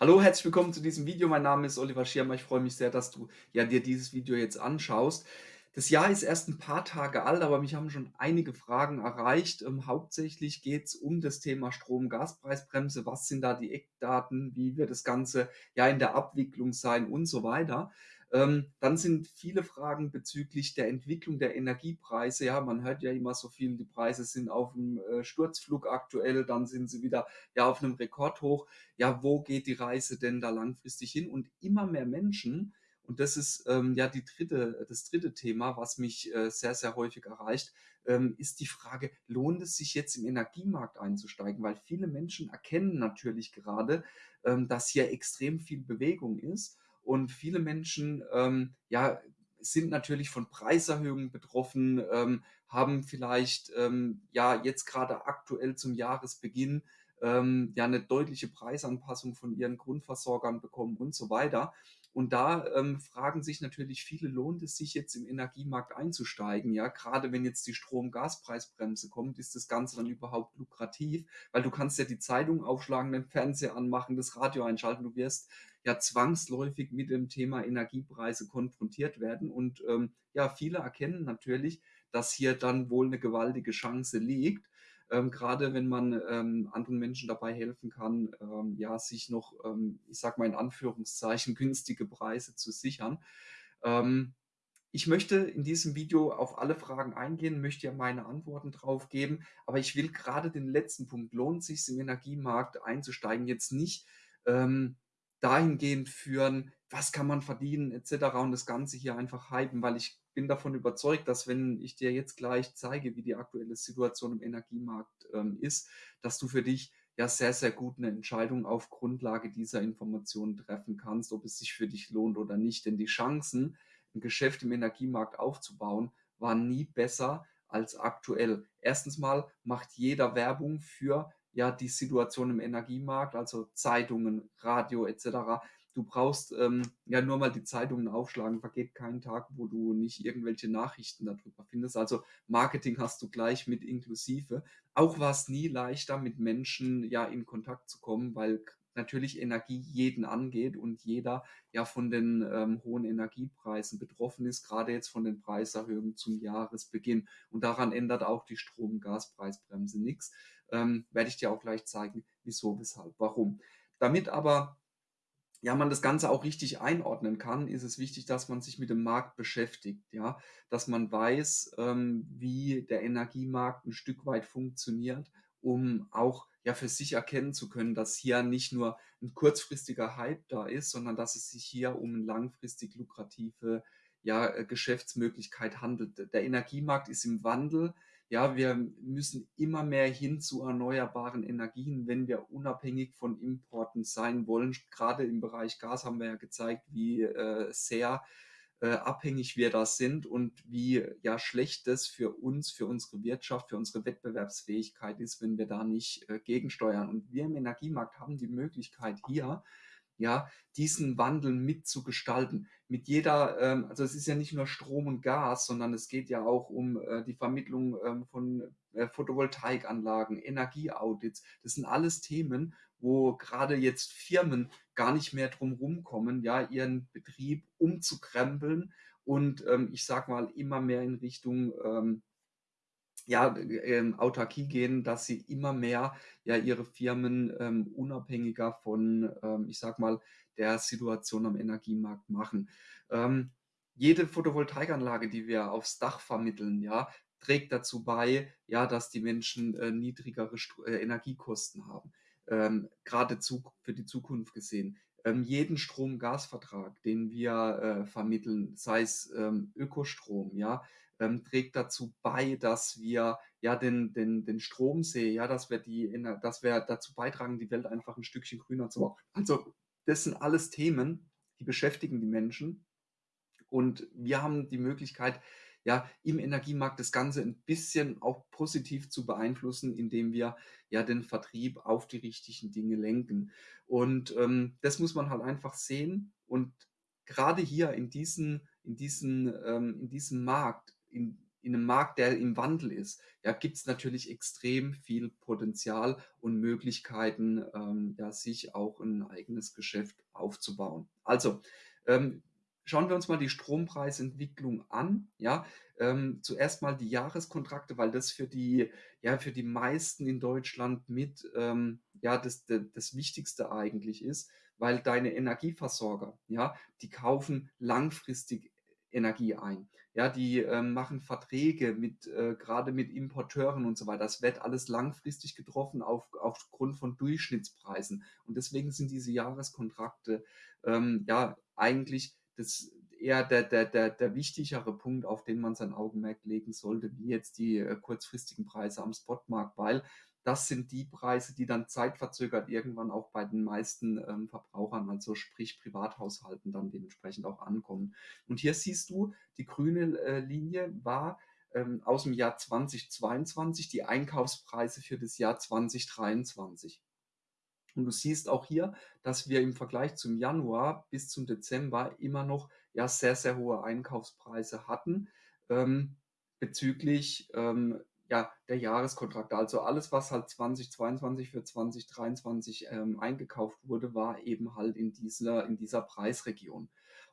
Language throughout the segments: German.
Hallo, herzlich willkommen zu diesem Video. Mein Name ist Oliver Schirmer. Ich freue mich sehr, dass du ja dir dieses Video jetzt anschaust. Das Jahr ist erst ein paar Tage alt, aber mich haben schon einige Fragen erreicht. Ähm, hauptsächlich geht es um das Thema Strom-Gaspreisbremse. Was sind da die Eckdaten? Wie wird das Ganze ja in der Abwicklung sein und so weiter. Ähm, dann sind viele Fragen bezüglich der Entwicklung der Energiepreise. Ja, man hört ja immer so viel, die Preise sind auf dem äh, Sturzflug aktuell, dann sind sie wieder ja auf einem Rekordhoch. Ja, wo geht die Reise denn da langfristig hin? Und immer mehr Menschen, und das ist ähm, ja die dritte, das dritte Thema, was mich äh, sehr, sehr häufig erreicht, ähm, ist die Frage, lohnt es sich jetzt im Energiemarkt einzusteigen? Weil viele Menschen erkennen natürlich gerade, ähm, dass hier extrem viel Bewegung ist und viele Menschen, ähm, ja, sind natürlich von Preiserhöhungen betroffen, ähm, haben vielleicht, ähm, ja, jetzt gerade aktuell zum Jahresbeginn, ähm, ja, eine deutliche Preisanpassung von ihren Grundversorgern bekommen und so weiter. Und da ähm, fragen sich natürlich viele, lohnt es sich jetzt im Energiemarkt einzusteigen? Ja, gerade wenn jetzt die Strom-Gaspreisbremse kommt, ist das Ganze dann überhaupt lukrativ? Weil du kannst ja die Zeitung aufschlagen, den Fernseher anmachen, das Radio einschalten. Du wirst ja zwangsläufig mit dem Thema Energiepreise konfrontiert werden. Und ähm, ja, viele erkennen natürlich, dass hier dann wohl eine gewaltige Chance liegt ähm, gerade wenn man ähm, anderen Menschen dabei helfen kann, ähm, ja, sich noch, ähm, ich sag mal in Anführungszeichen, günstige Preise zu sichern. Ähm, ich möchte in diesem Video auf alle Fragen eingehen, möchte ja meine Antworten drauf geben, aber ich will gerade den letzten Punkt, lohnt sich im Energiemarkt einzusteigen, jetzt nicht ähm, dahingehend führen, was kann man verdienen etc. und das Ganze hier einfach hypen, weil ich bin davon überzeugt, dass wenn ich dir jetzt gleich zeige, wie die aktuelle Situation im Energiemarkt ähm, ist, dass du für dich ja sehr, sehr gut eine Entscheidung auf Grundlage dieser Informationen treffen kannst, ob es sich für dich lohnt oder nicht. Denn die Chancen, ein Geschäft im Energiemarkt aufzubauen, waren nie besser als aktuell. Erstens mal macht jeder Werbung für ja die Situation im Energiemarkt, also Zeitungen, Radio etc. Du brauchst ähm, ja nur mal die Zeitungen aufschlagen, vergeht kein Tag, wo du nicht irgendwelche Nachrichten darüber findest. Also Marketing hast du gleich mit inklusive. Auch war es nie leichter, mit Menschen ja in Kontakt zu kommen, weil natürlich Energie jeden angeht und jeder ja von den ähm, hohen Energiepreisen betroffen ist, gerade jetzt von den Preiserhöhungen zum Jahresbeginn. Und daran ändert auch die Strom-Gaspreisbremse nichts. Ähm, werde ich dir auch gleich zeigen, wieso, weshalb, warum. Damit aber ja, man das Ganze auch richtig einordnen kann, ist es wichtig, dass man sich mit dem Markt beschäftigt, ja, dass man weiß, ähm, wie der Energiemarkt ein Stück weit funktioniert, um auch ja für sich erkennen zu können, dass hier nicht nur ein kurzfristiger Hype da ist, sondern dass es sich hier um eine langfristig lukrative ja, äh, Geschäftsmöglichkeit handelt. Der Energiemarkt ist im Wandel, ja, wir müssen immer mehr hin zu erneuerbaren Energien, wenn wir unabhängig von Importen sein wollen. Gerade im Bereich Gas haben wir ja gezeigt, wie äh, sehr äh, abhängig wir da sind und wie ja schlecht das für uns, für unsere Wirtschaft, für unsere Wettbewerbsfähigkeit ist, wenn wir da nicht äh, gegensteuern. Und wir im Energiemarkt haben die Möglichkeit hier, ja, diesen Wandel mitzugestalten. Mit jeder, ähm, also es ist ja nicht nur Strom und Gas, sondern es geht ja auch um äh, die Vermittlung ähm, von äh, Photovoltaikanlagen, Energieaudits. Das sind alles Themen, wo gerade jetzt Firmen gar nicht mehr drum rumkommen, ja, ihren Betrieb umzukrempeln und ähm, ich sag mal immer mehr in Richtung ähm, ja, ähm, Autarkie gehen, dass sie immer mehr ja ihre Firmen ähm, unabhängiger von, ähm, ich sag mal, der Situation am Energiemarkt machen. Ähm, jede Photovoltaikanlage, die wir aufs Dach vermitteln, ja, trägt dazu bei, ja, dass die Menschen äh, niedrigere St äh, Energiekosten haben. Ähm, Gerade für die Zukunft gesehen. Ähm, jeden Strom-Gas-Vertrag, den wir äh, vermitteln, sei es ähm, Ökostrom, ja, ähm, trägt dazu bei, dass wir ja den, den, den Stromsee, ja, dass wir die, dass wir dazu beitragen, die Welt einfach ein Stückchen grüner zu machen. Also, das sind alles Themen, die beschäftigen die Menschen. Und wir haben die Möglichkeit, ja, im Energiemarkt das Ganze ein bisschen auch positiv zu beeinflussen, indem wir ja den Vertrieb auf die richtigen Dinge lenken. Und ähm, das muss man halt einfach sehen. Und gerade hier in, diesen, in, diesen, ähm, in diesem Markt in, in 'nem Markt, der im Wandel ist, ja, gibt's natürlich extrem viel Potenzial und Möglichkeiten, ähm, ja, sich auch 'n eigenes Geschäft aufzubauen. Also, ähm, schauen wir uns mal die Strompreisentwicklung an, ja? Ähm, zuerst mal die Jahreskontrakte, weil das für die ja, für die meisten in Deutschland mit, ähm, ja, das d das Wichtigste eigentlich ist, weil deine Energieversorger, ja, die kaufen langfristig Energie ein. Ja, die, ähm, machen Verträge mit äh, grade mit Importeuren und so weiter. Das wird alles langfristig getroffen auf aufgrund von Durchschnittspreisen. Und deswegen sind diese Jahreskontrakte, ähm, ja, eigentlich das eher der der der der wichtigere Punkt, auf den man sein Augenmerk legen sollte, wie jetzt die, äh, kurzfristigen Preise am Spotmarkt, weil das sind die Preise, die dann zeitverzögert irgendwann auch bei den meisten, ähm, Verbrauchern, also sprich Privathaushalten dann dementsprechend auch ankommen. Und hier siehst du, die grüne, äh, Linie war, ähm, aus'm Jahr 2022 die Einkaufspreise für das Jahr 2023. Und du siehst auch hier, dass wir im Vergleich zum Januar bis zum Dezember immer noch, ja, sehr, sehr hohe Einkaufspreise hatten, ähm, bezüglich, ähm, ja, der Jahreskontrakte. Also alles, was halt 2022 für 2023, ähm, eingekauft wurde, war eben halt in dieser in dieser Preisregion.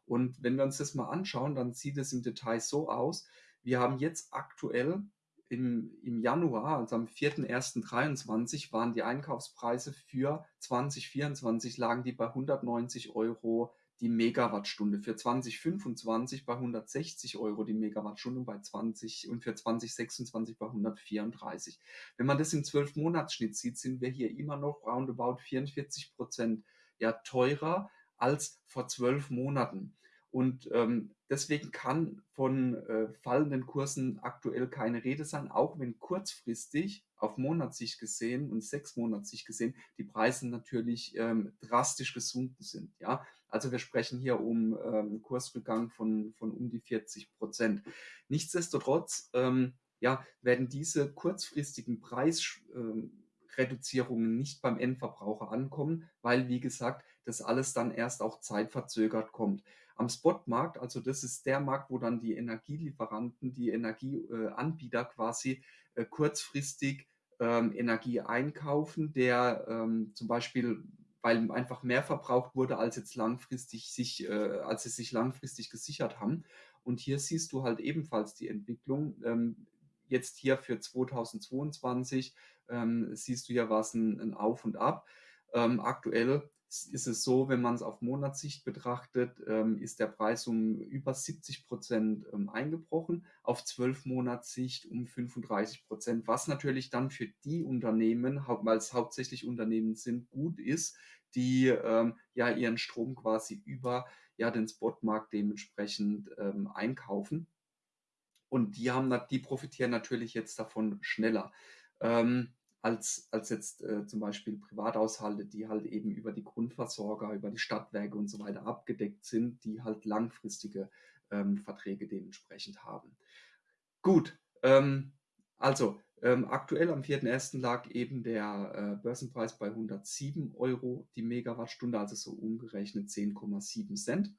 Und wenn wir uns das mal anschauen, dann sieht es im Detail so aus: Wir haben jetzt aktuell im im Januar, also am 4.1.23 waren die Einkaufspreise für 2024 lagen die bei 190 € die Megawattstunde, für 2025 bei 160 € die Megawattstunde und bei 20 und für 2026 bei 134. Wenn man das im 12-Monats-Schnitt sieht, sind wir hier immer noch roundabout 44 %, ja, teurer als vor 12 Monaten. Und, ähm, deswegen kann von, äh, fallenden Kursen aktuell keine Rede sein, auch wenn kurzfristig auf Monatssicht gesehen und Sechsmonatssicht gesehen die Preise natürlich, ähm, drastisch gesunken sind, ja? Also, wir sprechen hier um, ähm, Kursrückgang von von um die 40 %. Nichtsdestotrotz, ähm, ja, werden diese kurzfristigen Preissch ähm, nicht beim Endverbraucher ankommen, weil, wie gesagt, das alles dann erst auch zeitverzögert kommt. Am Spotmarkt, also das ist der Markt, wo dann die Energielieferanten, die Energie äh, quasi, äh, kurzfristig, ähm, Energie einkaufen, der, ähm, zum Beispiel weil einfach mehr verbraucht wurde, als jetzt langfristig sich äh, als sie sich langfristig gesichert haben. Und hier siehst du halt ebenfalls die Entwicklung. Ähm, jetzt hier für 2022, ähm, siehst du ja war's 'n 'n Auf und Ab. Ähm, aktuell ist es so, wenn man's auf Monatssicht betrachtet, ähm, ist der Preis um über 70 %, ähm, eingebrochen, auf 12 Monatssicht um 35 %, was natürlich dann für die Unternehmen, hau weil's hauptsächlich Unternehmen sind, gut ist, die, ähm, ja ihren Strom quasi über, ja, den Spotmarkt dementsprechend, ähm, einkaufen. Und die haben die profitieren natürlich jetzt davon schneller, ähm, als als jetzt, äh, zum Beispiel Privathaushalte, die halt eben über die Grundversorger, über die Stadtwerke und so weiter abgedeckt sind, die halt langfristige, ähm, Verträge dementsprechend haben. Gut, ähm, also, ähm, aktuell am 4.1. lag eben der, äh, Börsenpreis bei 107 € die Megawattstunde, also so umgerechnet 10,7 $.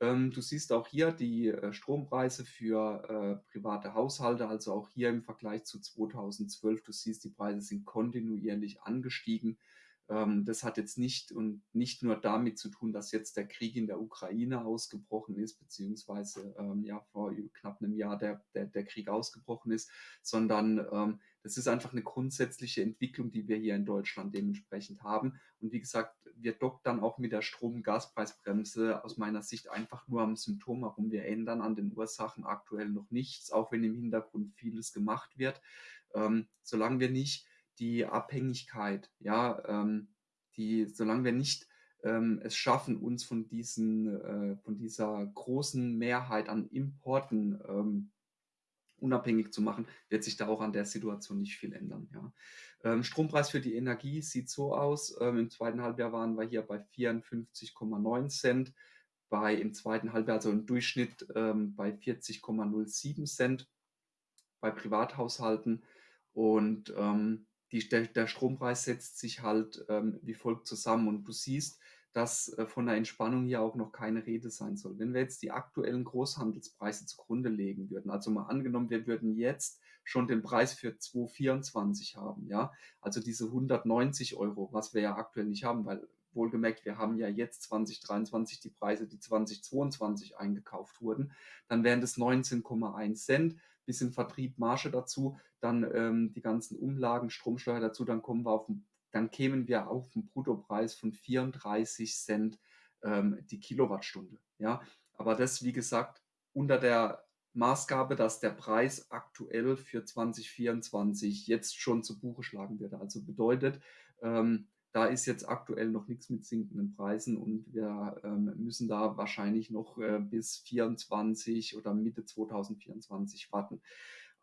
Ähm, du siehst auch hier die, äh, Strompreise für, äh, private Haushalte, also auch hier im Vergleich zu 2012. Du siehst, die Preise sind kontinuierlich angestiegen. Ähm, das hat jetzt nicht und nicht nur damit zu tun, dass jetzt der Krieg in der Ukraine ausgebrochen ist, beziehungsweise, ähm, ja, vor knapp 'nem Jahr der der der Krieg ausgebrochen ist, sondern, ähm, das ist einfach 'ne grundsätzliche Entwicklung, die wir hier in Deutschland dementsprechend haben. Und wie gesagt, wir dockt dann auch mit der Strom Gaspreisbremse aus meiner Sicht einfach nur am Symptom herum. Wir ändern an den Ursachen aktuell noch nichts, auch wenn im Hintergrund vieles gemacht wird. Ähm, solange wir nicht die Abhängigkeit, ja, ähm, die solange wir nicht, ähm, es schaffen, uns von diesen äh, von dieser großen Mehrheit an Importen, ähm, unabhängig zu machen, wird sich da auch an der Situation nicht viel ändern, ja. Ähm, Strompreis für die Energie sieht so aus, ähm, im 2. Halbjahr waren wir hier bei 54,9 $, bei im 2. Halbjahr, also im Durchschnitt, ähm, bei 40,07 $ bei Privathaushalten. Und, ähm, die der der Strompreis setzt sich halt, ähm, wie folgt zusammen. Und du siehst, dass, äh, von 'ner Entspannung hier auch noch keine Rede sein soll. Wenn wir jetzt die aktuellen Großhandelspreise zugrunde legen würden, also mal angenommen, wir würden jetzt schon den Preis für 2024 haben, ja, also diese 190 €, was wir ja aktuell nicht haben, weil wohlgemerkt, wir haben ja jetzt 2023 die Preise, die 2022 eingekauft wurden, dann wären das 19,1 bisschen Vertrieb, Marge dazu, dann, ähm, die ganzen Umlagen, Stromsteuer dazu, dann kommen wir auf dann kämen wir auf 'n Bruttopreis von 34 ähm, die Kilowattstunde, ja? Aber das, wie gesagt, unter der Maßgabe, dass der Preis aktuell für 2024 jetzt schon zu Buche schlagen würde. Also bedeutet, ähm, da ist jetzt aktuell noch nix mit sinkenden Preisen und wir, ähm, müssen da wahrscheinlich noch, äh, bis 24 oder Mitte 2024 warten.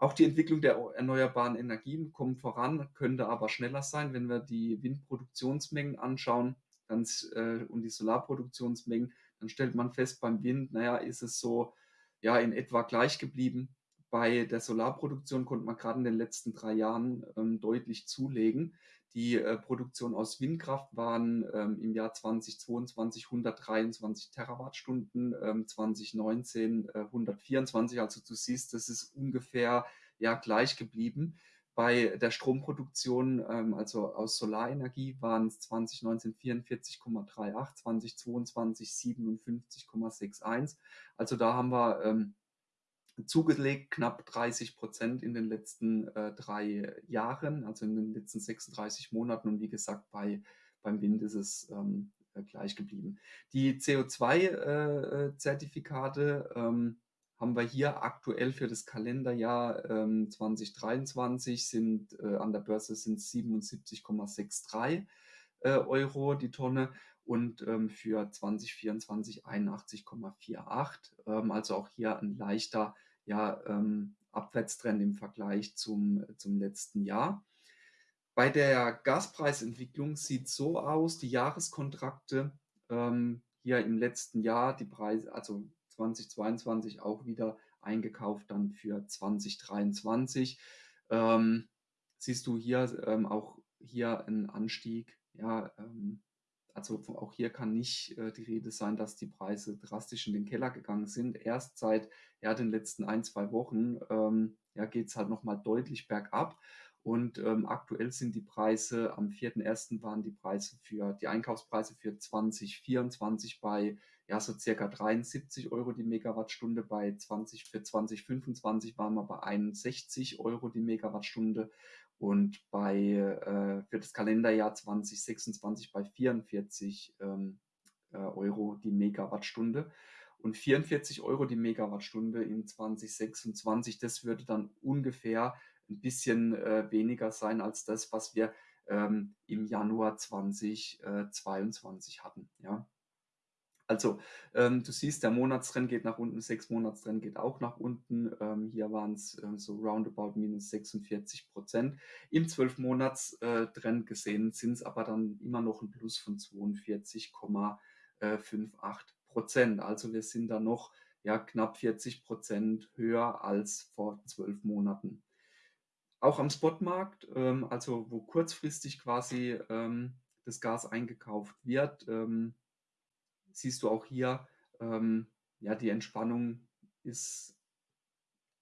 Auch die Entwicklung der erneuerbaren Energien kommt voran, könnte aber schneller sein, wenn wir die Windproduktionsmengen anschauen, dann äh, und die Solarproduktionsmengen, dann stellt man fest, beim Wind, na ja, ist es so, ja, in etwa gleich geblieben. Bei der Solarproduktion konnte man grad in den letzten 3 Jahren, ähm, deutlich zulegen. Die, äh, Produktion aus Windkraft waren, ähm, im Jahr 2022 123 Terawattstunden, ähm, 2019, äh, 124. Also du siehst, das ist ungefähr, ja, gleich geblieben. Bei der Stromproduktion, ähm, also aus Solarenergie, waren's 2019 44,38, 2022 57,61. Also da haben wir, ähm, zugelegt, knapp 30% in den letzten, äh, 3 Jahren, also in den letzten 36 Monaten und wie gesagt, bei beim Wind ist es, ähm, äh, gleich geblieben. Die CO2, äh, äh, ähm, haben wir hier aktuell für das Kalenderjahr, ähm, 2023 sind, äh, an der Börse sind's 77,63 äh, Euro die Tonne und, ähm, für 2024 81,48. Ähm, also auch hier 'n leichter, ja, ähm, Abwärtstrend im Vergleich zum zum letzten Jahr. Bei der Gaspreisentwicklung sieht's so aus, die Jahreskontrakte, ähm, hier im letzten Jahr, die Preise also 2022 auch wieder eingekauft dann für 2023. Ähm, siehst du hier, ähm, auch hier 'n Anstieg, ja, ähm, also auch hier kann nicht, äh, die Rede sein, dass die Preise drastisch in den Keller gegangen sind. Erst seit, ja, den letzten 1, 2 Wochen, ähm, ja, geht's halt noch mal deutlich bergab und, ähm, aktuell sind die Preise am 4.1. waren die Preise für die Einkaufspreise für 2024 bei, ja, so circa 73 € die Megawattstunde. Bei 20 für 2025 waren wir bei 61 € die Megawattstunde und bei äh, für das Kalenderjahr 2026 bei 44, ähm, äh, Euro die Megawattstunde. Und 44 € die Megawattstunde in 2026, das würde dann ungefähr 'n bisschen, äh, weniger sein als das, was wir, ähm, im Januar 20, äh, 22 hatten, ja? Also, ähm, du siehst, der Monatstrend geht nach unten, 6 Monatstrend geht auch nach unten. Ähm, hier waren's, äh, so roundabout -46 Im 12 Monats äh, gesehen sind's aber dann immer noch 'n Plus von 42,58% Also, wir sind da noch, ja, knapp 40% höher als vor 12 Monaten. Auch am Spotmarkt, ähm, also wo kurzfristig quasi, ähm, das Gas eingekauft wird, ähm, siehst du auch hier, ähm, ja, die Entspannung ist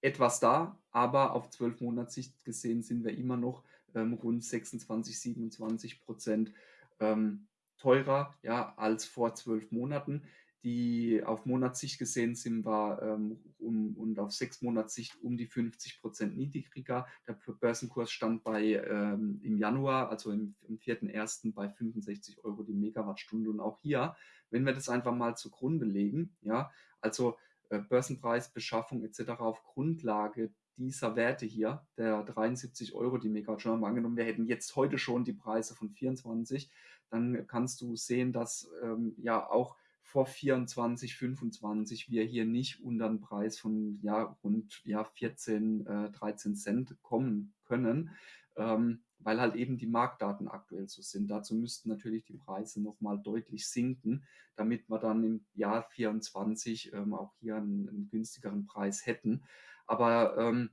etwas da, aber auf 12 Monatssicht gesehen sind wir immer noch, ähm, rund 26, 27% ähm, teurer, ja, als vor 12 Monaten. Die auf Monatssicht gesehen sind wir, ähm, um und auf 6 Monatssicht um die 50% niedriger. Der Bö Börsenkurs stand bei, ähm im Januar, also im im 4.1. bei 65 € die Megawattstunde. Und auch hier, wenn wir das einfach mal zugrunde legen, ja, also, äh, Börsenpreis, Beschaffung et cetera auf Grundlage dieser Werte hier, der 73 € die Megawattstunde mal angenommen, wir hätten jetzt heute schon die Preise von 24, dann kannst du sehen, dass, ähm, ja auch vor 24, 25 wir hier nicht unter 'n Preis von, ja, rund, ja, 14, äh, 13 kommen können, ähm, weil halt eben die Marktdaten aktuell so sind. Dazu müssten natürlich die Preise noch mal deutlich sinken, damit wir dann im Jahr 24, ähm, auch hier 'n 'n günstigeren Preis hätten. Aber, ähm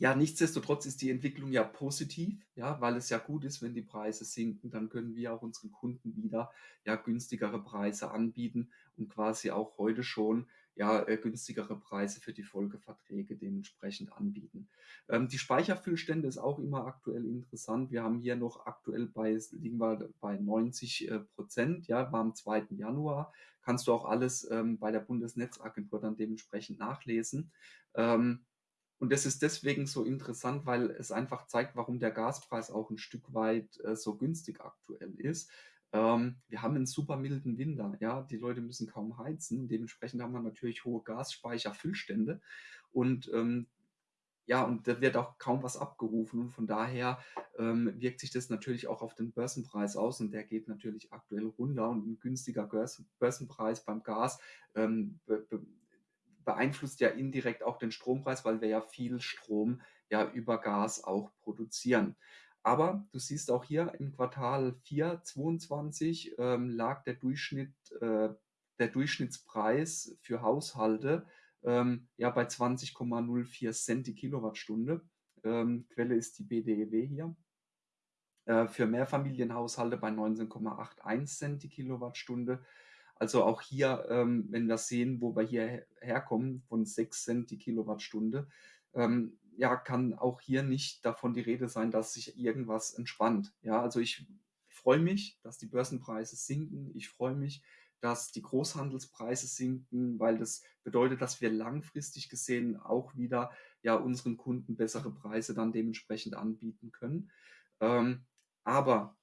Ja, nichtsdestotrotz ist die Entwicklung ja positiv, ja, weil es ja gut ist, wenn die Preise sinken, dann können wir auch unseren Kunden wieder, ja, günstigere Preise anbieten und quasi auch heute schon, ja, äh, günstigere Preise für die Folgeverträge dementsprechend anbieten. Ähm, die Speicherfüllstände ist auch immer aktuell interessant. Wir haben hier noch aktuell bei liegen wir bei 90 äh, Prozent, ja, war am 2. Januar. Kannst du auch alles ähm, bei der Bundesnetzagentur dann dementsprechend nachlesen. Ähm, und das ist deswegen so interessant, weil es einfach zeigt, warum der Gaspreis auch ein Stück weit, äh, so günstig aktuell ist. Ähm, wir haben einen super milden Winter, ja. Die Leute müssen kaum heizen. Dementsprechend haben wir natürlich hohe Gasspeicherfüllstände und, ähm, ja, und da wird auch kaum was abgerufen und von daher, ähm, wirkt sich das natürlich auch auf den Börsenpreis aus und der geht natürlich aktuell runter und ein günstiger Börsenpreis beim Gas, ähm, be beeinflusst ja indirekt auch den Strompreis, weil wir ja viel Strom ja über Gas auch produzieren. Aber du siehst auch hier im Quartal 4 22 ähm, lag der Durchschnitt, äh, der Durchschnittspreis für Haushalte ähm, ja bei 20,04 Cent die Kilowattstunde. Ähm, Quelle ist die BDEW hier. Äh, für Mehrfamilienhaushalte bei 19,81 Cent die Kilowattstunde. Also auch hier, ähm, wenn wir sehen, wo wir hier herkommen, von 6 Cent die Kilowattstunde, ähm, ja, kann auch hier nicht davon die Rede sein, dass sich irgendwas entspannt. Ja, also ich freue mich, dass die Börsenpreise sinken. Ich freue mich, dass die Großhandelspreise sinken, weil das bedeutet, dass wir langfristig gesehen auch wieder ja unseren Kunden bessere Preise dann dementsprechend anbieten können. Ähm, aber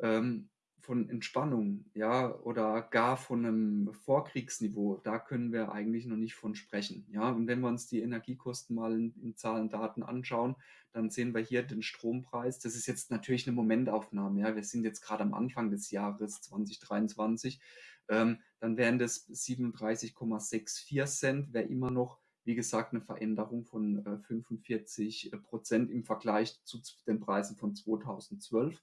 ähm, von Entspannung, ja, oder gar von einem Vorkriegsniveau, da können wir eigentlich noch nicht von sprechen, ja. Und wenn wir uns die Energiekosten mal in in Zahlen, Daten anschauen, dann sehen wir hier den Strompreis. Das ist jetzt natürlich eine Momentaufnahme, ja. Wir sind jetzt gerade am Anfang des Jahres 2023. Ähm, dann wären das 37,64 Cent, wäre immer noch, wie gesagt, eine Veränderung von, äh, 45 Prozent im Vergleich zu den Preisen von 2012.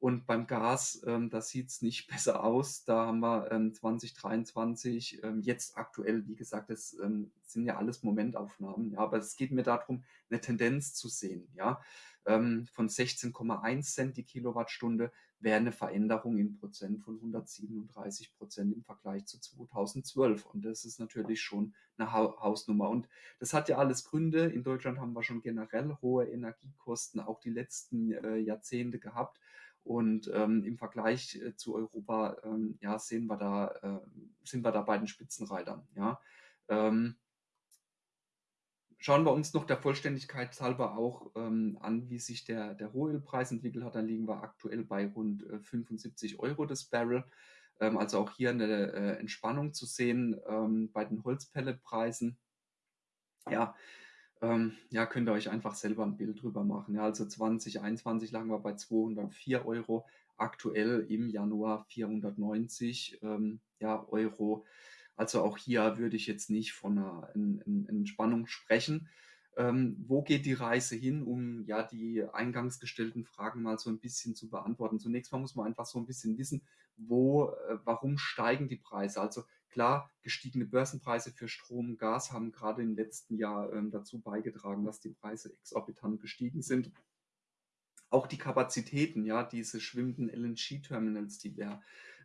Und beim Gas, ähm, da sieht's nicht besser aus. Da haben wir ähm, 2023, ähm, jetzt aktuell, wie gesagt, das ähm, sind ja alles Momentaufnahmen, ja, aber es geht mir darum, eine Tendenz zu sehen, ja. Ähm, von 16,1 Cent die Kilowattstunde wäre eine Veränderung in Prozent von 137 Prozent im Vergleich zu 2012. Und das ist natürlich schon eine Hausnummer. Und das hat ja alles Gründe. In Deutschland haben wir schon generell hohe Energiekosten, auch die letzten äh, Jahrzehnte gehabt. Und ähm, im Vergleich äh, zu Europa, ähm, ja, sehen wir da, äh, sind wir da bei den Spitzenreitern, ja. Ähm, schauen wir uns noch der Vollständigkeit halber auch ähm, an, wie sich der, der Rohölpreis entwickelt hat. Da liegen wir aktuell bei rund äh, 75 Euro das Barrel. Ähm, also auch hier eine äh, Entspannung zu sehen ähm, bei den Holzpelletpreisen. Ja, ähm, ja, könnt ihr euch einfach selber ein Bild drüber machen. Ja, also 2021 lagen wir bei 204 Euro, aktuell im Januar 490 ähm, ja, Euro. Also auch hier würde ich jetzt nicht von einer en en Entspannung sprechen. Ähm, wo geht die Reise hin, um ja die eingangs gestellten Fragen mal so ein bisschen zu beantworten? Zunächst mal muss man einfach so ein bisschen wissen, wo, äh, warum steigen die Preise? Also klar, gestiegene Börsenpreise für Strom, Gas haben gerade im letzten Jahr ähm, dazu beigetragen, dass die Preise exorbitant gestiegen sind. Auch die Kapazitäten, ja, diese schwimmenden LNG-Terminals, die wir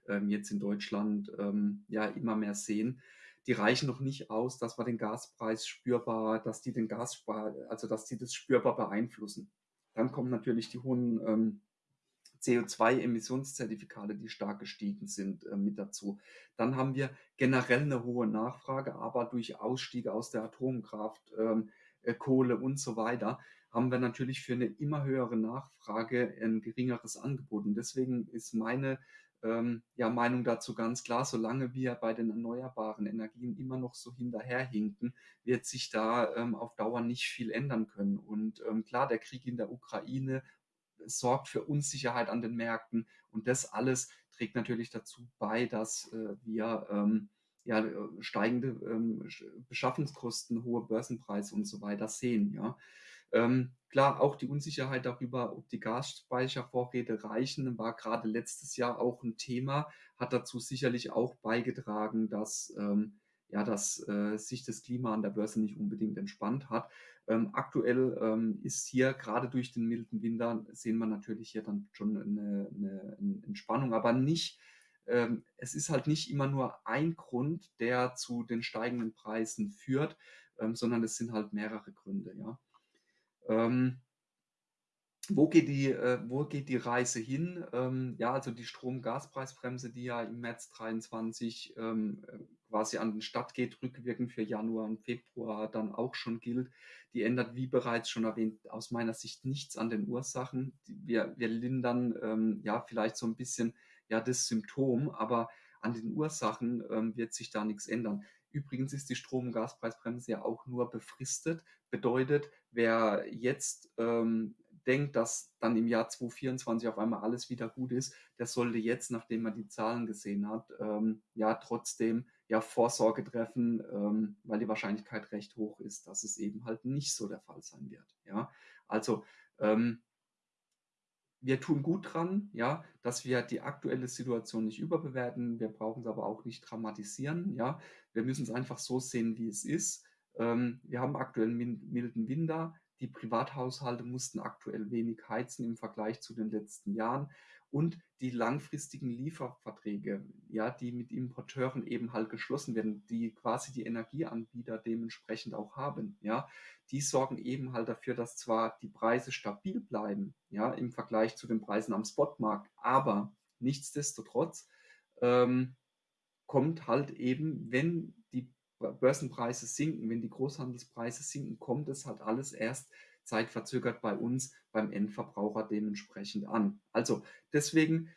ähm, jetzt in Deutschland ähm, ja immer mehr sehen, die reichen noch nicht aus, dass wir den Gaspreis spürbar, dass die den Gasspar, also dass die das spürbar beeinflussen. Dann kommen natürlich die hohen ähm, CO2-Emissionszertifikate, die stark gestiegen sind, äh, mit dazu. Dann haben wir generell eine hohe Nachfrage, aber durch Ausstiege aus der Atomkraft, ähm, äh, Kohle und so weiter, haben wir natürlich für eine immer höhere Nachfrage ein geringeres Angebot. Und deswegen ist meine ähm, ja, Meinung dazu ganz klar, solange wir bei den erneuerbaren Energien immer noch so hinterherhinken, wird sich da ähm, auf Dauer nicht viel ändern können. Und ähm, klar, der Krieg in der Ukraine sorgt für Unsicherheit an den Märkten und das alles trägt natürlich dazu bei, dass äh, wir ähm, ja, steigende ähm, Beschaffungskosten, hohe Börsenpreise und so weiter sehen. Ja. Ähm, klar, auch die Unsicherheit darüber, ob die Gasspeichervorräte reichen, war gerade letztes Jahr auch ein Thema, hat dazu sicherlich auch beigetragen, dass ähm, ja, dass äh, sich das Klima an der Börse nicht unbedingt entspannt hat. Ähm, aktuell ähm, ist hier gerade durch den milden Winter sehen wir natürlich hier dann schon eine, eine, Entspannung, aber nicht ähm, es ist halt nicht immer nur ein Grund, der zu den steigenden Preisen führt, ähm, sondern es sind halt mehrere Gründe, ja. Ähm, wo geht die, äh, wo geht die Reise hin? Ähm, ja, also die Strom-Gaspreisbremse, die ja im März 23 ähm, äh, quasi an den Start geht, rückwirkend für Januar und Februar dann auch schon gilt, die ändert, wie bereits schon erwähnt, aus meiner Sicht nichts an den Ursachen. Wir, wir lindern ähm, ja vielleicht so ein bisschen ja das Symptom, aber an den Ursachen ähm, wird sich da nichts ändern. Übrigens ist die Strom- und Gaspreisbremse ja auch nur befristet. Bedeutet, wer jetzt ähm, denkt, dass dann im Jahr 2024 auf einmal alles wieder gut ist, der sollte jetzt, nachdem man die Zahlen gesehen hat, ähm, ja trotzdem ja Vorsorge treffen, ähm, weil die Wahrscheinlichkeit recht hoch ist, dass es eben halt nicht so der Fall sein wird. Ja, also ähm, wir tun gut dran, ja, dass wir die aktuelle Situation nicht überbewerten. Wir brauchen es aber auch nicht dramatisieren, ja. Wir müssen es einfach so sehen, wie es ist. Ähm, wir haben aktuell einen milden Winter. Die Privathaushalte mussten aktuell wenig heizen im Vergleich zu den letzten Jahren und die langfristigen Lieferverträge, ja, die mit Importeuren eben halt geschlossen werden, die quasi die Energieanbieter dementsprechend auch haben, ja, die sorgen eben halt dafür, dass zwar die Preise stabil bleiben, ja, im Vergleich zu den Preisen am Spotmarkt, aber nichtsdestotrotz ähm, kommt halt eben, wenn die Börsenpreise sinken, wenn die Großhandelspreise sinken, kommt es halt alles erst zeitverzögert bei uns beim Endverbraucher dementsprechend an. Also deswegen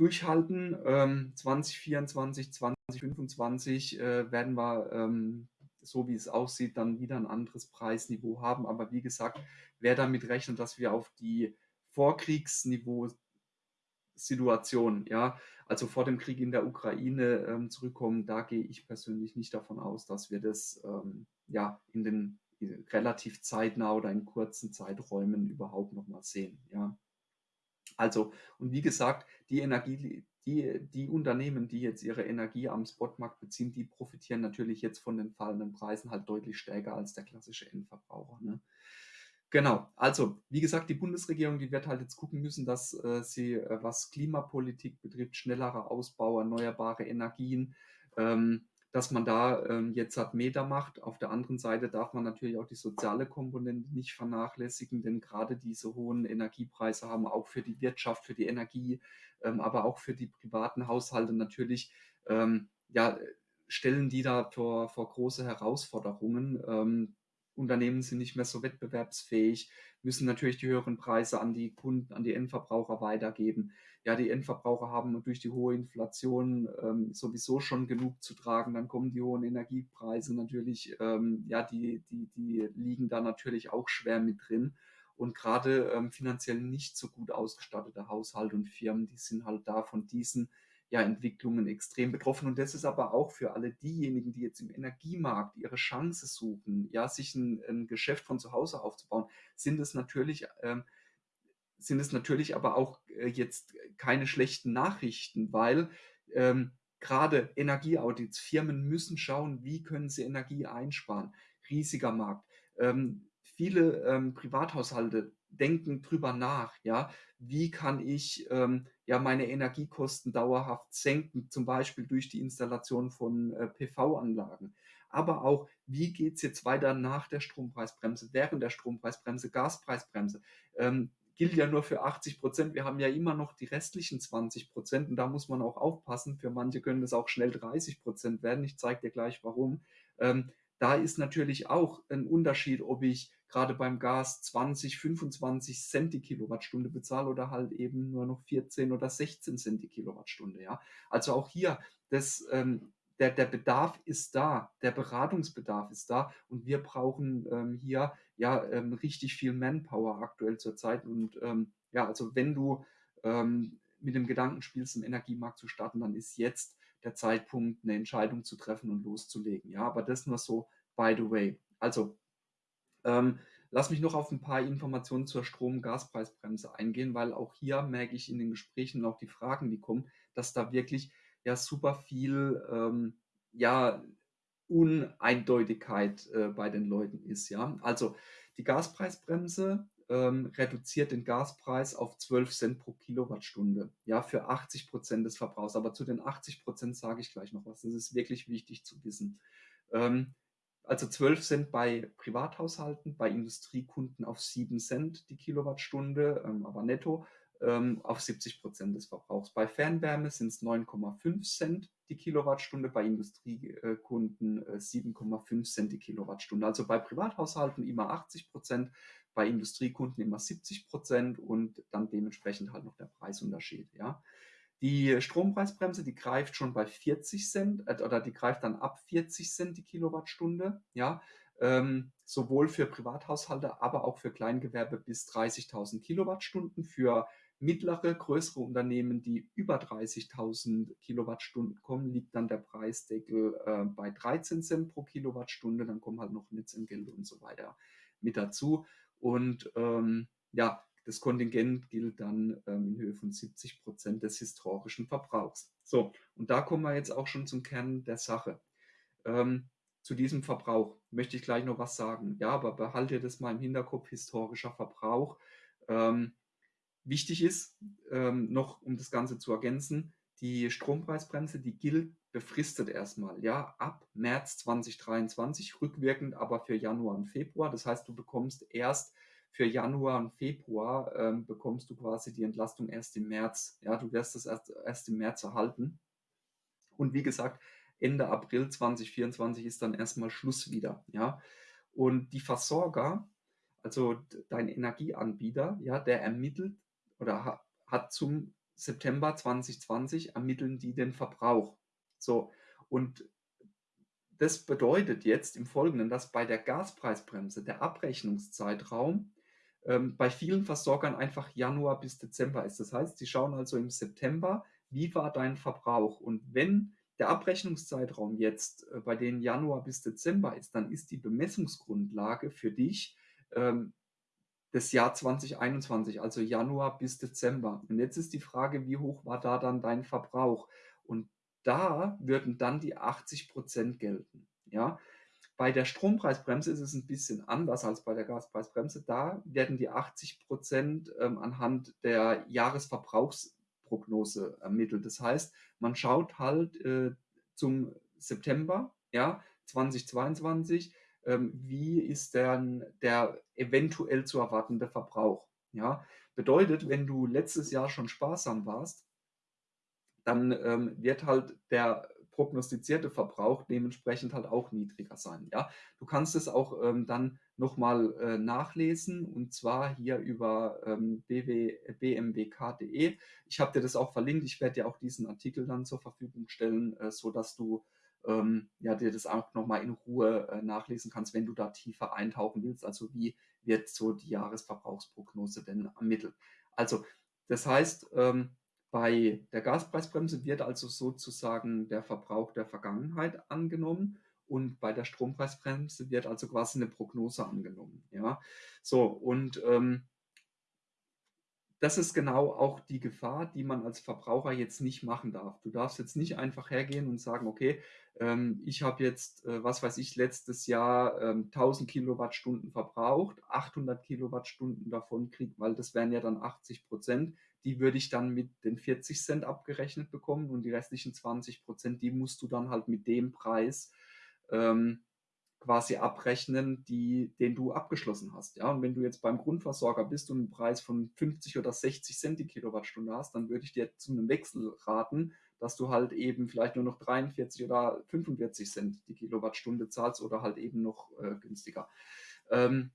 durchhalten. Ähm, 2024, 2025 äh, werden wir, ähm, so wie es aussieht, dann wieder ein anderes Preisniveau haben. Aber wie gesagt, wer damit rechnet, dass wir auf die Vorkriegsniveau Situation, ja, also vor dem Krieg in der Ukraine ähm, zurückkommen, da gehe ich persönlich nicht davon aus, dass wir das ähm, ja in den relativ zeitnah oder in kurzen Zeiträumen überhaupt noch mal sehen. Ja. Also, und wie gesagt, die Energie, die, die Unternehmen, die jetzt ihre Energie am Spotmarkt beziehen, die profitieren natürlich jetzt von den fallenden Preisen halt deutlich stärker als der klassische Endverbraucher. Ne? Genau, also wie gesagt, die Bundesregierung, die wird halt jetzt gucken müssen, dass äh, sie, äh, was Klimapolitik betrifft, schnellerer Ausbau, erneuerbare Energien, ähm, dass man da ähm, jetzt hat Meter macht. Auf der anderen Seite darf man natürlich auch die soziale Komponente nicht vernachlässigen, denn gerade diese hohen Energiepreise haben auch für die Wirtschaft, für die Energie, ähm, aber auch für die privaten Haushalte natürlich, ähm, ja, stellen die da vor, vor große Herausforderungen. Ähm, Unternehmen sind nicht mehr so wettbewerbsfähig, müssen natürlich die höheren Preise an die Kunden, an die Endverbraucher weitergeben ja, die Endverbraucher haben durch die hohe Inflation ähm, sowieso schon genug zu tragen. Dann kommen die hohen Energiepreise natürlich, ähm, ja, die, die, die liegen da natürlich auch schwer mit drin. Und gerade ähm, finanziell nicht so gut ausgestattete Haushalte und Firmen, die sind halt da von diesen ja, Entwicklungen extrem betroffen. Und das ist aber auch für alle diejenigen, die jetzt im Energiemarkt ihre Chance suchen, ja, sich ein, ein Geschäft von zu Hause aufzubauen, sind es natürlich ähm, sind es natürlich aber auch äh, jetzt keine schlechten Nachrichten, weil ähm, gerade Energieaudits, Firmen müssen schauen, wie können sie Energie einsparen. Riesiger Markt. Ähm, viele ähm, Privathaushalte denken drüber nach, ja, wie kann ich ähm, ja meine Energiekosten dauerhaft senken, zum Beispiel durch die Installation von äh, PV-Anlagen. Aber auch, wie geht es jetzt weiter nach der Strompreisbremse, während der Strompreisbremse, Gaspreisbremse? Ähm, gilt ja nur für 80 Prozent. Wir haben ja immer noch die restlichen 20 Prozent und da muss man auch aufpassen. Für manche können das auch schnell 30 Prozent werden. Ich zeige dir gleich warum. Ähm, da ist natürlich auch ein Unterschied, ob ich gerade beim Gas 20, 25 Cent die Kilowattstunde bezahle oder halt eben nur noch 14 oder 16 Cent die Kilowattstunde. Ja, also auch hier das ähm, der, der Bedarf ist da, der Beratungsbedarf ist da und wir brauchen ähm, hier ja ähm, richtig viel Manpower aktuell zurzeit. Und ähm, ja, also wenn du ähm, mit dem Gedanken spielst, im Energiemarkt zu starten, dann ist jetzt der Zeitpunkt, eine Entscheidung zu treffen und loszulegen. Ja, aber das nur so by the way. Also ähm, lass mich noch auf ein paar Informationen zur Strom-Gaspreisbremse eingehen, weil auch hier merke ich in den Gesprächen und auch die Fragen, die kommen, dass da wirklich ja super viel ähm, ja Uneindeutigkeit äh, bei den Leuten ist. Ja? Also die Gaspreisbremse ähm, reduziert den Gaspreis auf 12 Cent pro Kilowattstunde, ja, für 80 Prozent des Verbrauchs. Aber zu den 80 Prozent sage ich gleich noch was. Das ist wirklich wichtig zu wissen. Ähm, also 12 Cent bei Privathaushalten, bei Industriekunden auf 7 Cent die Kilowattstunde, ähm, aber netto ähm, auf 70 Prozent des Verbrauchs. Bei Fernwärme sind es 9,5 Cent die Kilowattstunde, bei Industriekunden äh, 7,5 Cent die Kilowattstunde. Also bei Privathaushalten immer 80 Prozent, bei Industriekunden immer 70 Prozent und dann dementsprechend halt noch der Preisunterschied. Ja. Die Strompreisbremse, die greift schon bei 40 Cent äh, oder die greift dann ab 40 Cent die Kilowattstunde. Ja, ähm, sowohl für Privathaushalte, aber auch für Kleingewerbe bis 30.000 Kilowattstunden. Für mittlere, größere Unternehmen, die über 30.000 Kilowattstunden kommen, liegt dann der Preisdeckel äh, bei 13 Cent pro Kilowattstunde. Dann kommen halt noch Netzentgelte und so weiter mit dazu. Und ähm, ja, das Kontingent gilt dann ähm, in Höhe von 70 Prozent des historischen Verbrauchs. So, und da kommen wir jetzt auch schon zum Kern der Sache. Ähm, zu diesem Verbrauch möchte ich gleich noch was sagen. Ja, aber behalte das mal im Hinterkopf, historischer Verbrauch. Ähm, Wichtig ist, ähm, noch um das Ganze zu ergänzen, die Strompreisbremse, die gilt befristet erstmal, ja, ab März 2023, rückwirkend aber für Januar und Februar. Das heißt, du bekommst erst für Januar und Februar, ähm, bekommst du quasi die Entlastung erst im März. Ja, du wirst das erst, erst im März erhalten. Und wie gesagt, Ende April 2024 ist dann erstmal Schluss wieder, ja. Und die Versorger, also dein Energieanbieter, ja, der ermittelt oder hat zum September 2020 ermitteln die den Verbrauch. So, und das bedeutet jetzt im Folgenden, dass bei der Gaspreisbremse der Abrechnungszeitraum ähm, bei vielen Versorgern einfach Januar bis Dezember ist. Das heißt, sie schauen also im September, wie war dein Verbrauch? Und wenn der Abrechnungszeitraum jetzt äh, bei denen Januar bis Dezember ist, dann ist die Bemessungsgrundlage für dich ähm, das Jahr 2021, also Januar bis Dezember. Und jetzt ist die Frage, wie hoch war da dann dein Verbrauch? Und da würden dann die 80 Prozent gelten. Ja? Bei der Strompreisbremse ist es ein bisschen anders als bei der Gaspreisbremse. Da werden die 80 Prozent ähm, anhand der Jahresverbrauchsprognose ermittelt. Das heißt, man schaut halt äh, zum September ja, 2022, ähm, wie ist denn der eventuell zu erwartende Verbrauch. Ja? Bedeutet, wenn du letztes Jahr schon sparsam warst, dann ähm, wird halt der prognostizierte Verbrauch dementsprechend halt auch niedriger sein. Ja? Du kannst es auch ähm, dann nochmal äh, nachlesen und zwar hier über ähm, bmwk.de. Ich habe dir das auch verlinkt. Ich werde dir auch diesen Artikel dann zur Verfügung stellen, äh, sodass du ähm, ja, dir das auch nochmal in Ruhe äh, nachlesen kannst, wenn du da tiefer eintauchen willst. Also wie wird so die Jahresverbrauchsprognose denn ermittelt? Also das heißt, ähm, bei der Gaspreisbremse wird also sozusagen der Verbrauch der Vergangenheit angenommen und bei der Strompreisbremse wird also quasi eine Prognose angenommen. Ja, so und ähm, das ist genau auch die Gefahr, die man als Verbraucher jetzt nicht machen darf. Du darfst jetzt nicht einfach hergehen und sagen, okay, ähm, ich habe jetzt, äh, was weiß ich, letztes Jahr ähm, 1000 Kilowattstunden verbraucht, 800 Kilowattstunden davon krieg, weil das wären ja dann 80 Prozent, die würde ich dann mit den 40 Cent abgerechnet bekommen und die restlichen 20 Prozent, die musst du dann halt mit dem Preis ähm, quasi abrechnen, die, den du abgeschlossen hast. Ja, und wenn du jetzt beim Grundversorger bist und einen Preis von 50 oder 60 Cent die Kilowattstunde hast, dann würde ich dir zu einem Wechsel raten, dass du halt eben vielleicht nur noch 43 oder 45 Cent die Kilowattstunde zahlst oder halt eben noch äh, günstiger. Ähm,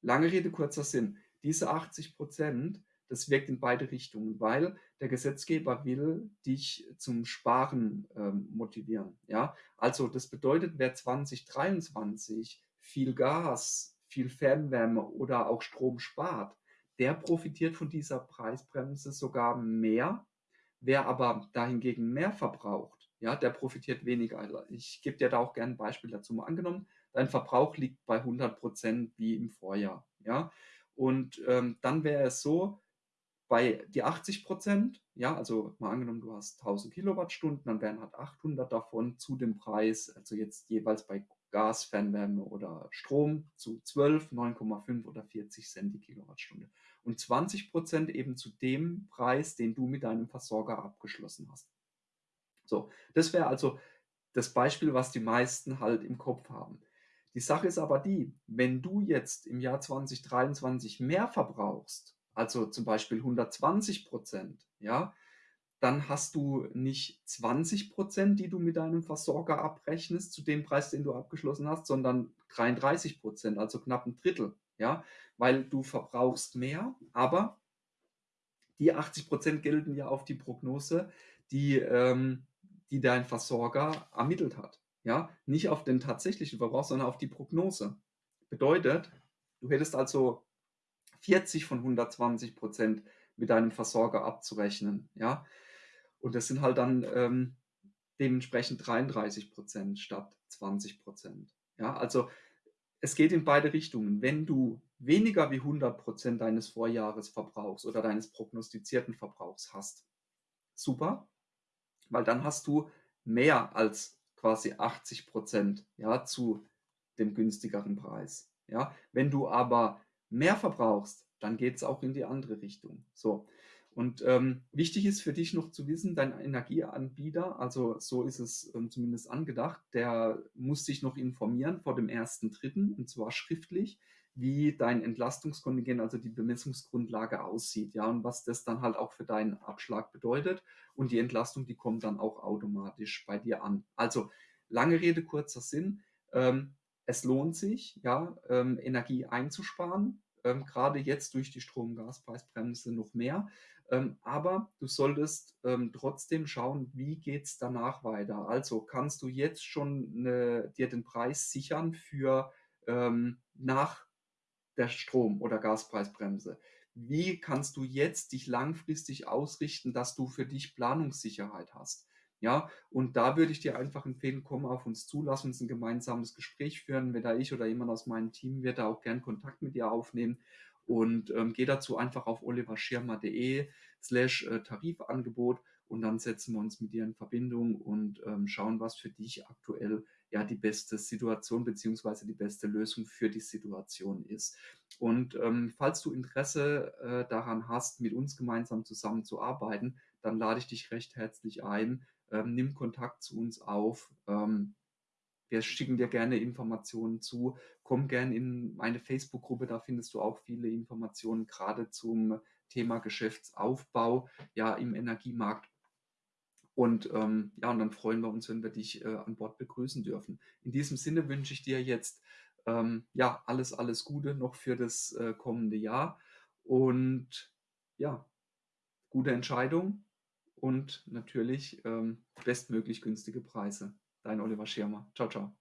lange Rede, kurzer Sinn. Diese 80 Prozent das wirkt in beide Richtungen, weil der Gesetzgeber will dich zum Sparen ähm, motivieren. Ja? Also das bedeutet, wer 2023 viel Gas, viel Fernwärme oder auch Strom spart, der profitiert von dieser Preisbremse sogar mehr. Wer aber dahingegen mehr verbraucht, ja, der profitiert weniger. Also ich gebe dir da auch gerne ein Beispiel dazu. Mal angenommen, dein Verbrauch liegt bei 100 Prozent wie im Vorjahr. Ja? Und ähm, dann wäre es so, bei die 80% ja, also mal angenommen, du hast 1000 Kilowattstunden, dann wären halt 800 davon zu dem Preis, also jetzt jeweils bei Gas, Fernwärme oder Strom zu 12, 9,5 oder 40 Cent die Kilowattstunde. Und 20% eben zu dem Preis, den du mit deinem Versorger abgeschlossen hast. So, das wäre also das Beispiel, was die meisten halt im Kopf haben. Die Sache ist aber die, wenn du jetzt im Jahr 2023 mehr verbrauchst, also zum Beispiel 120 Prozent, ja, dann hast du nicht 20 Prozent, die du mit deinem Versorger abrechnest zu dem Preis, den du abgeschlossen hast, sondern 33 Prozent, also knapp ein Drittel, ja, weil du verbrauchst mehr, aber die 80 Prozent gelten ja auf die Prognose, die, ähm, die dein Versorger ermittelt hat, ja, nicht auf den tatsächlichen Verbrauch, sondern auf die Prognose. Bedeutet, du hättest also 40 von 120 Prozent mit deinem Versorger abzurechnen. Ja? Und das sind halt dann ähm, dementsprechend 33 Prozent statt 20 Prozent. Ja? Also es geht in beide Richtungen. Wenn du weniger wie 100 Prozent deines Vorjahresverbrauchs oder deines prognostizierten Verbrauchs hast, super, weil dann hast du mehr als quasi 80 Prozent ja, zu dem günstigeren Preis. Ja? Wenn du aber mehr verbrauchst, dann geht es auch in die andere Richtung. So. Und ähm, wichtig ist für dich noch zu wissen, dein Energieanbieter, also so ist es ähm, zumindest angedacht, der muss sich noch informieren vor dem 1.3. und zwar schriftlich, wie dein Entlastungskontingent, also die Bemessungsgrundlage aussieht, ja, und was das dann halt auch für deinen Abschlag bedeutet. Und die Entlastung, die kommt dann auch automatisch bei dir an. Also lange Rede, kurzer Sinn. Ähm, es lohnt sich, ja, ähm, Energie einzusparen, ähm, gerade jetzt durch die Strom- und Gaspreisbremse noch mehr. Ähm, aber du solltest ähm, trotzdem schauen, wie geht es danach weiter. Also kannst du jetzt schon eine, dir den Preis sichern für ähm, nach der Strom- oder Gaspreisbremse. Wie kannst du jetzt dich langfristig ausrichten, dass du für dich Planungssicherheit hast? Ja, und da würde ich dir einfach empfehlen, komm auf uns zu, lass uns ein gemeinsames Gespräch führen. Weder ich oder jemand aus meinem Team wird da auch gern Kontakt mit dir aufnehmen. Und ähm, geh dazu einfach auf oliverschirmer.de slash äh, Tarifangebot und dann setzen wir uns mit dir in Verbindung und ähm, schauen, was für dich aktuell ja die beste Situation beziehungsweise die beste Lösung für die Situation ist. Und ähm, falls du Interesse äh, daran hast, mit uns gemeinsam zusammenzuarbeiten, dann lade ich dich recht herzlich ein, ähm, nimm Kontakt zu uns auf. Ähm, wir schicken dir gerne Informationen zu. Komm gerne in meine Facebook-Gruppe, da findest du auch viele Informationen, gerade zum Thema Geschäftsaufbau ja, im Energiemarkt. Und ähm, ja, und dann freuen wir uns, wenn wir dich äh, an Bord begrüßen dürfen. In diesem Sinne wünsche ich dir jetzt ähm, ja alles, alles Gute noch für das äh, kommende Jahr und ja, gute Entscheidung und natürlich ähm, bestmöglich günstige Preise. Dein Oliver Schirmer. Ciao, ciao.